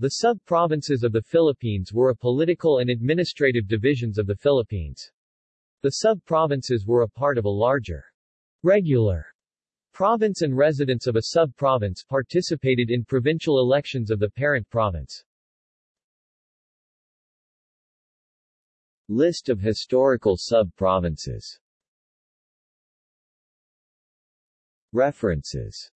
The sub-provinces of the Philippines were a political and administrative divisions of the Philippines. The sub-provinces were a part of a larger regular province and residents of a sub-province participated in provincial elections of the parent province. List of historical sub-provinces References